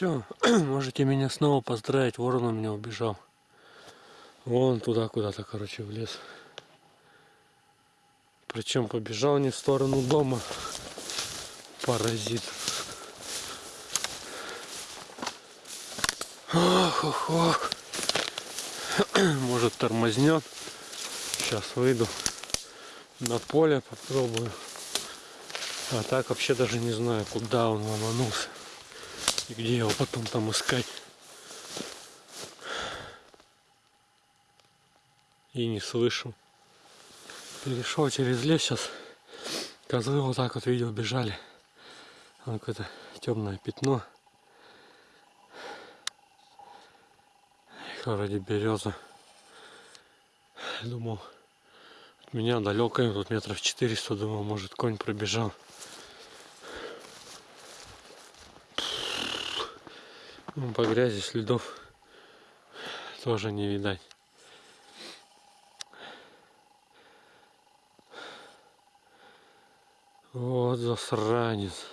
Все, можете меня снова поздравить, ворон у меня убежал. Вон туда куда-то, короче, в лес. Причем побежал не в сторону дома. Паразит. Ох, ох, ох. Может тормознет. Сейчас выйду на поле, попробую. А так вообще даже не знаю, куда он ломанулся. И где его потом там искать. И не слышу. Перешел через лес сейчас. Козлы вот так вот видел бежали. Там какое-то темное пятно. Их вроде береза. Думал, от меня далеко, тут метров 400, думал, может конь пробежал. Ну, по грязи следов тоже не видать. Вот засранец.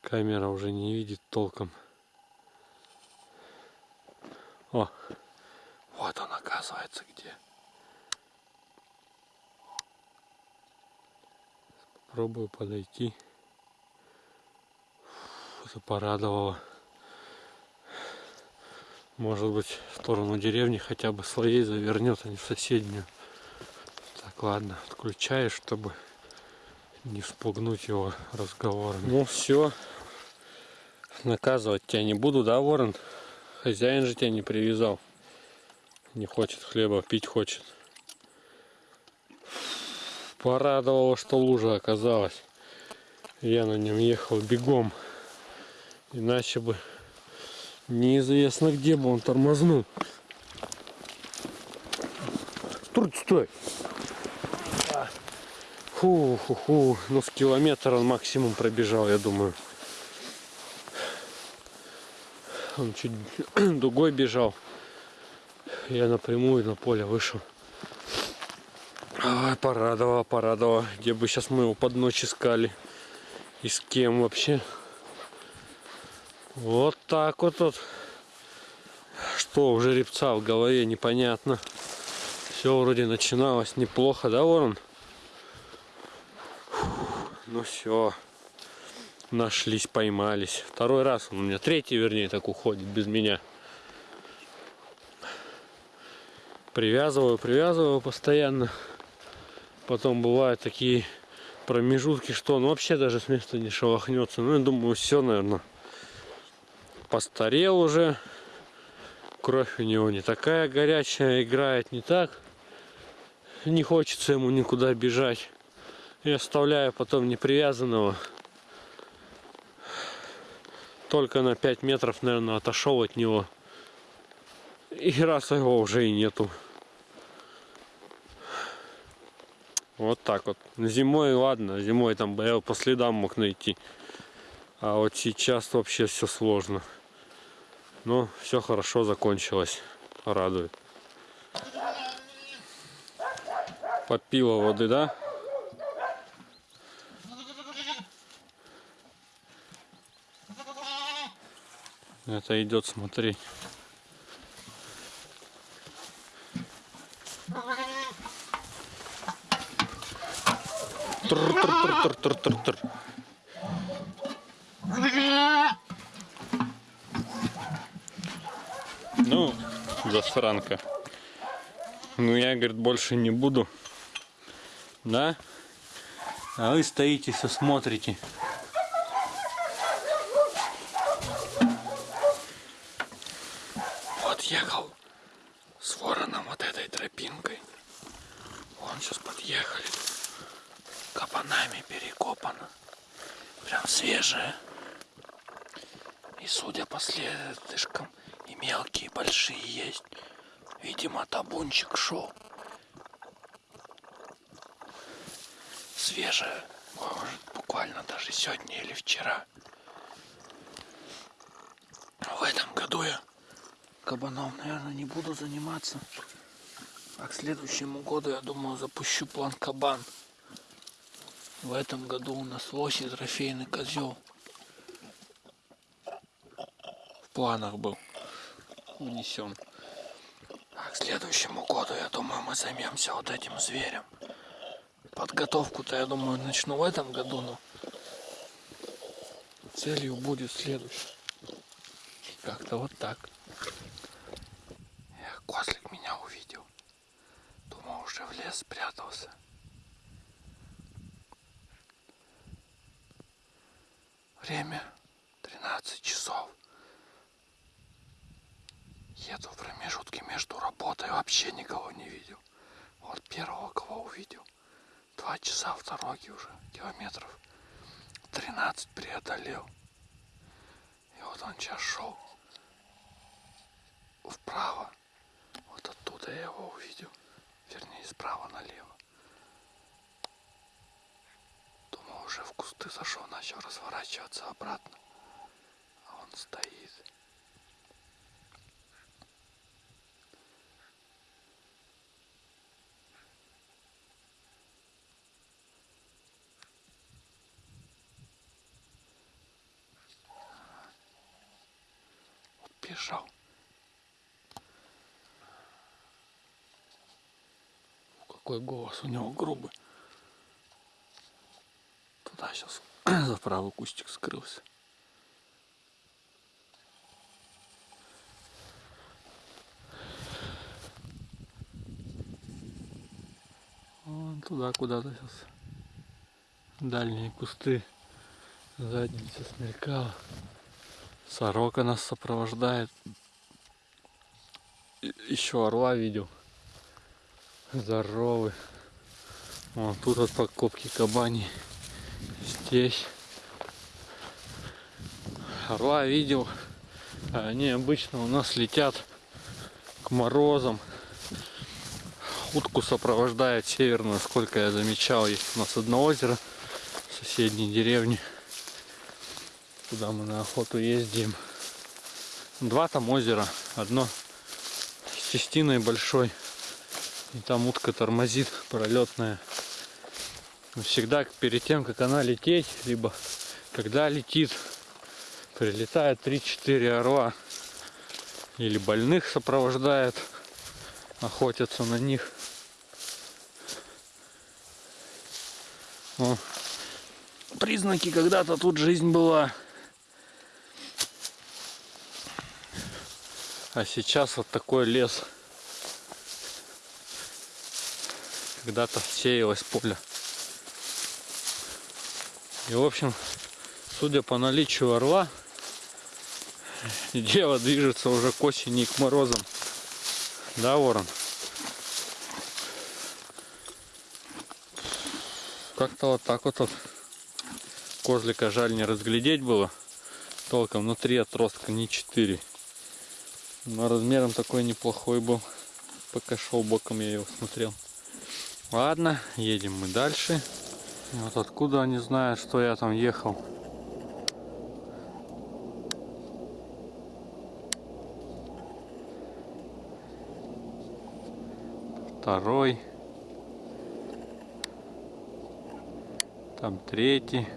Камера уже не видит толком. О, вот он оказывается где. Попробую подойти. Это порадовало. Может быть в сторону деревни хотя бы слоей завернет, а не в соседнюю. Так, ладно, отключаю, чтобы не спугнуть его разговорами. Ну все, наказывать тебя не буду, да, Ворон? Хозяин же тебя не привязал. Не хочет хлеба, пить хочет. Порадовало, что лужа оказалась. Я на нем ехал бегом. Иначе бы неизвестно где бы он тормознул. Стой, стой. Фу, фу, фу. Ну, с километра он максимум пробежал, я думаю. Он чуть дугой бежал. Я напрямую на поле вышел. Ай, порадовало, порадовало. Где бы сейчас мы его под ночь искали. И с кем вообще. Вот так вот тут. Что у жеребца в голове, непонятно. Все вроде начиналось неплохо, да, Ворон? Ну все нашлись, поймались. Второй раз он у меня, третий вернее, так уходит без меня. Привязываю, привязываю постоянно. Потом бывают такие промежутки, что он вообще даже с места не шелохнется. Ну, я думаю, все, наверное, постарел уже. Кровь у него не такая горячая, играет не так. Не хочется ему никуда бежать. И оставляю потом непривязанного только на 5 метров, наверное, отошел от него. И раз его уже и нету. Вот так вот. Зимой, ладно, зимой там я по следам мог найти. А вот сейчас вообще все сложно. Но все хорошо закончилось. Радует. Попила воды, да? Это идет смотреть. Тр -тр -тр -тр -тр -тр. Ну, засранка. Ну, я, говорит, больше не буду. Да? А вы стоите, все смотрите. подъехал с вороном вот этой тропинкой. Вон сейчас подъехали. Кабанами перекопано. Прям свежее. И судя по следышкам, и большие есть. Видимо, табунчик шел. Свежее. Может, буквально даже сегодня или вчера. В этом году я кабаном, наверное, не буду заниматься. А к следующему году, я думаю, запущу план кабан. В этом году у нас лось и трофейный козел. В планах был унесен. А к следующему году, я думаю, мы займемся вот этим зверем. Подготовку-то, я думаю, начну в этом году, но целью будет следующий. Как-то вот так. Эх, козлик меня увидел. Думал, уже в лес спрятался. Время 13 часов. Еду в промежутке между работой, вообще никого не видел. Вот первого, кого увидел. Два часа в дороге уже, километров 13 преодолел. И вот он сейчас шел вправо. Вот оттуда я его увидел. Вернее, справа налево. Думал, уже в кусты зашел, начал разворачиваться обратно. А он стоит. Вот бежал. Какой голос у него грубый. Туда сейчас за правый кустик скрылся. Вон туда куда-то сейчас. Дальние кусты. Задница смелькала. Сорока нас сопровождает. Еще орла видел. Здоровый. Вон тут вот подкопки кабани. Здесь. Орла видел. Они обычно у нас летят к морозам. Утку сопровождает северную, сколько я замечал. Есть у нас одно озеро в соседней деревне. Куда мы на охоту ездим. Два там озера. Одно с тестиной большой. И там утка тормозит пролетная. Но Всегда перед тем, как она лететь, либо когда летит, прилетает 3-4 орла. Или больных сопровождает, охотятся на них. О, признаки, когда-то тут жизнь была. А сейчас вот такой лес. Когда-то сеялось поле. И в общем, судя по наличию орла, дело движется уже к осени и к морозам. Да, ворон? Как-то вот так вот, вот. Козлика жаль не разглядеть было. Толком, но три отростка, не четыре. Но размером такой неплохой был. Пока шел боком я его смотрел. Ладно, едем мы дальше. Вот откуда они знают, что я там ехал. Второй. Там третий.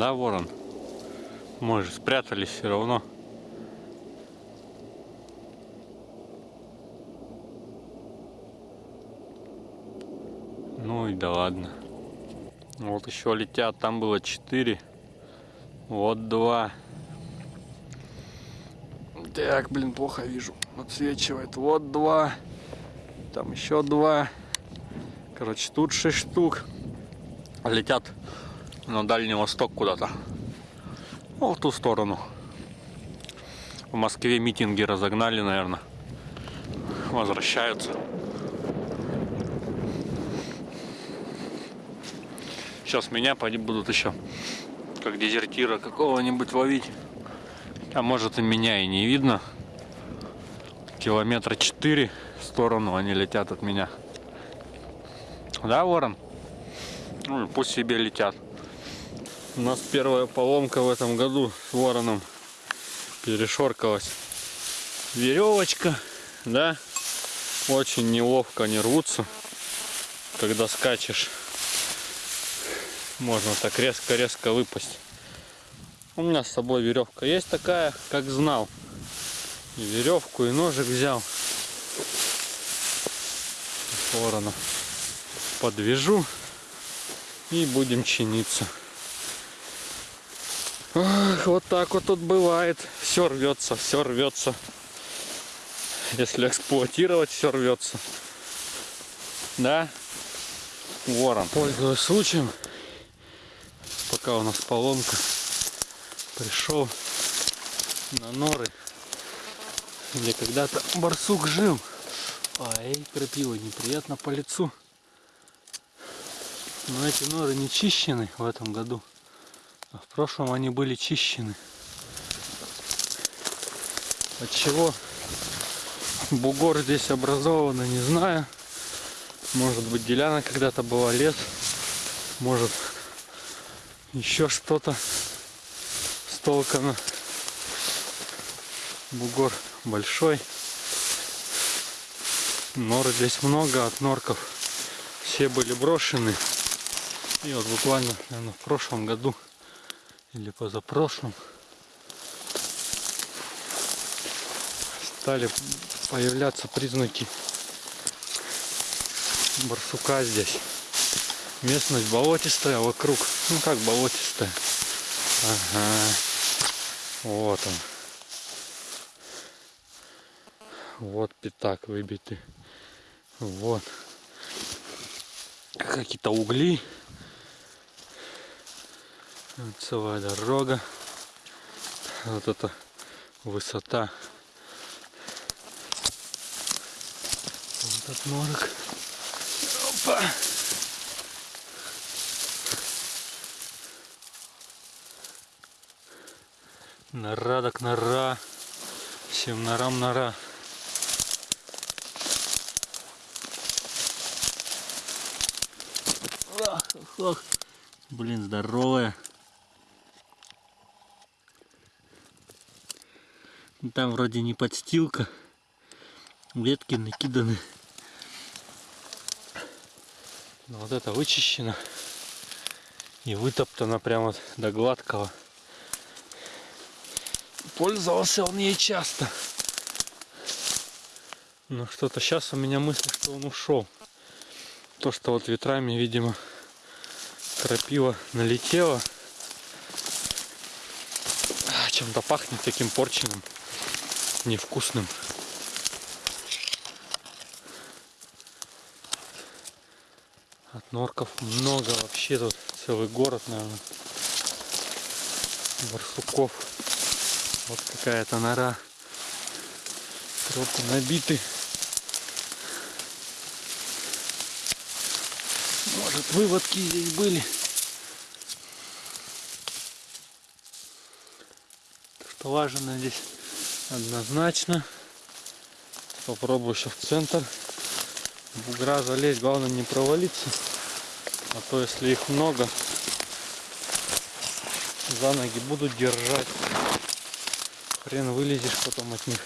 Да, ворон? Мы же спрятались все равно. Ну и да ладно. Вот еще летят, там было 4. Вот два. Так, блин, плохо вижу. Отсвечивает. Вот два. Там еще два. Короче, тут 6 штук. Летят на Дальний Восток куда-то. Ну, в ту сторону. В Москве митинги разогнали, наверное. Возвращаются. Сейчас меня будут еще как дезертира какого-нибудь ловить. А может и меня и не видно. Километра четыре в сторону они летят от меня. Да, ворон? Ну, пусть себе летят. У нас первая поломка в этом году с вороном перешоркалась. Веревочка, да, очень неловко они рвутся, когда скачешь. Можно так резко-резко выпасть. У меня с собой веревка есть такая, как знал. И веревку, и ножик взял. Ворона подвяжу и будем чиниться. Ах, вот так вот тут бывает. Все рвется, все рвется. Если эксплуатировать, все рвется. Да? Ворон. Пользуясь случаем, пока у нас поломка, пришел на норы, где когда-то барсук жил. Ай, крапива неприятно по лицу. Но эти норы не чищены в этом году. А в прошлом они были чищены. От чего бугор здесь образован, не знаю. Может быть деляна когда-то была лес. Может еще что-то столкано. Бугор большой. Нор здесь много, от норков все были брошены. И вот буквально, наверное, в прошлом году или позапрошлом стали появляться признаки барсука здесь. Местность болотистая вокруг. Ну как болотистая. Ага. Вот он. Вот пятак выбитый. Вот. Какие-то угли. Целая дорога. Вот эта высота. Вот этот норок. Опа. Нора так нора. Всем норам нора. Ах, ах. Блин, здоровая. Там вроде не подстилка. Ветки накиданы. Но вот это вычищено. И вытоптано прямо до гладкого. Пользовался он ей часто. Но что-то сейчас у меня мысль, что он ушел. То, что вот ветрами, видимо, крапива налетела. А, Чем-то пахнет таким порченным, невкусным. От норков много вообще тут целый город, наверное. Барсуков. Вот какая-то нора. Тропы набиты. Может выводки здесь были. Столажено здесь однозначно. Попробую еще в центр бугра залезть. Главное не провалиться. А то если их много, за ноги будут держать. Хрен вылезешь потом от них.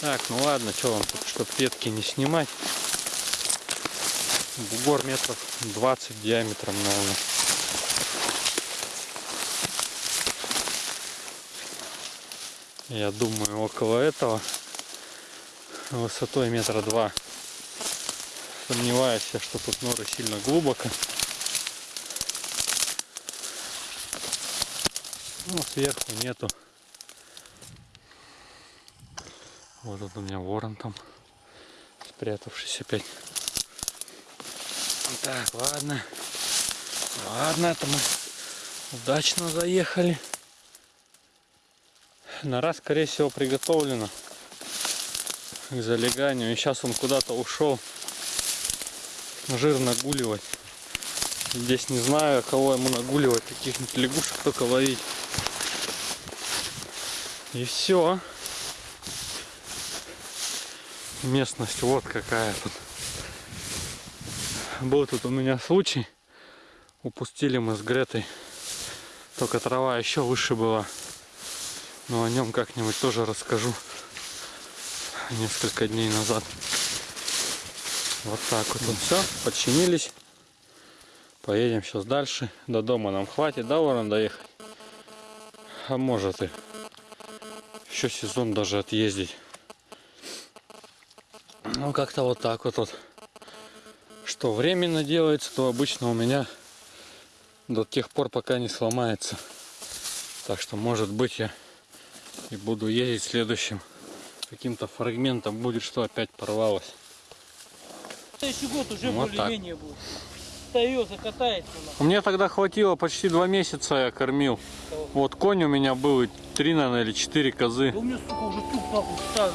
Так, ну ладно, что вам тут, чтоб ветки не снимать. Бугор метров 20 диаметром, наверное. Я думаю, около этого высотой метра два. Сомневаюсь что тут норы сильно глубоко. Ну, сверху нету. Вот тут у меня ворон там, спрятавшись опять. Так, ладно. Ладно, это мы удачно заехали. Нора, скорее всего, приготовлена к залеганию. И сейчас он куда-то ушел жир нагуливать. Здесь не знаю, кого ему нагуливать, каких-нибудь лягушек только ловить. И все. Местность вот какая тут. Был тут у меня случай. Упустили мы с Гретой. Только трава еще выше была. Но о нем как-нибудь тоже расскажу. Несколько дней назад. Вот так вот. все, подчинились. Поедем сейчас дальше. До дома нам хватит, да, Ворон, доехать? А может и. Еще сезон даже отъездить. Ну, как-то вот так вот. вот. Что временно делается, то обычно у меня до тех пор, пока не сломается. Так что, может быть, я и буду ездить следующим каким-то фрагментом будет, что опять порвалось. Следующий год уже Вот более-менее будет. Остается, катается. Мне тогда хватило почти два месяца я кормил. Вот конь у меня был и три, наверное, или четыре козы. Да у меня, сука, уже тук нахуй ставит.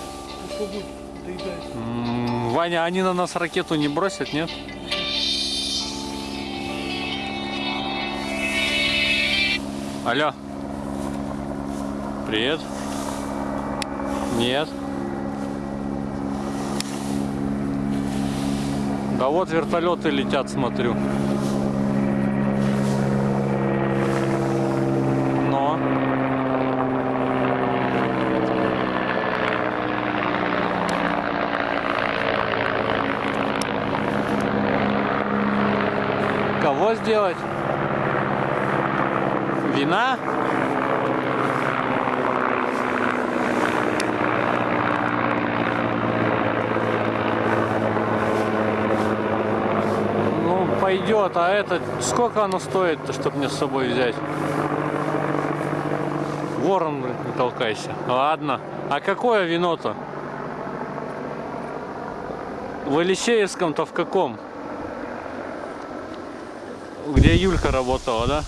М, Ваня, они на нас ракету не бросят, нет? Алло. Привет. Нет. Да вот вертолеты летят, смотрю. Но. Кого сделать? Вина? Пойдет, а это сколько оно стоит, чтобы мне с собой взять? Ворон, не толкайся. Ладно. А какое вино-то? В Елисеевском-то в каком? Где Юлька работала, да?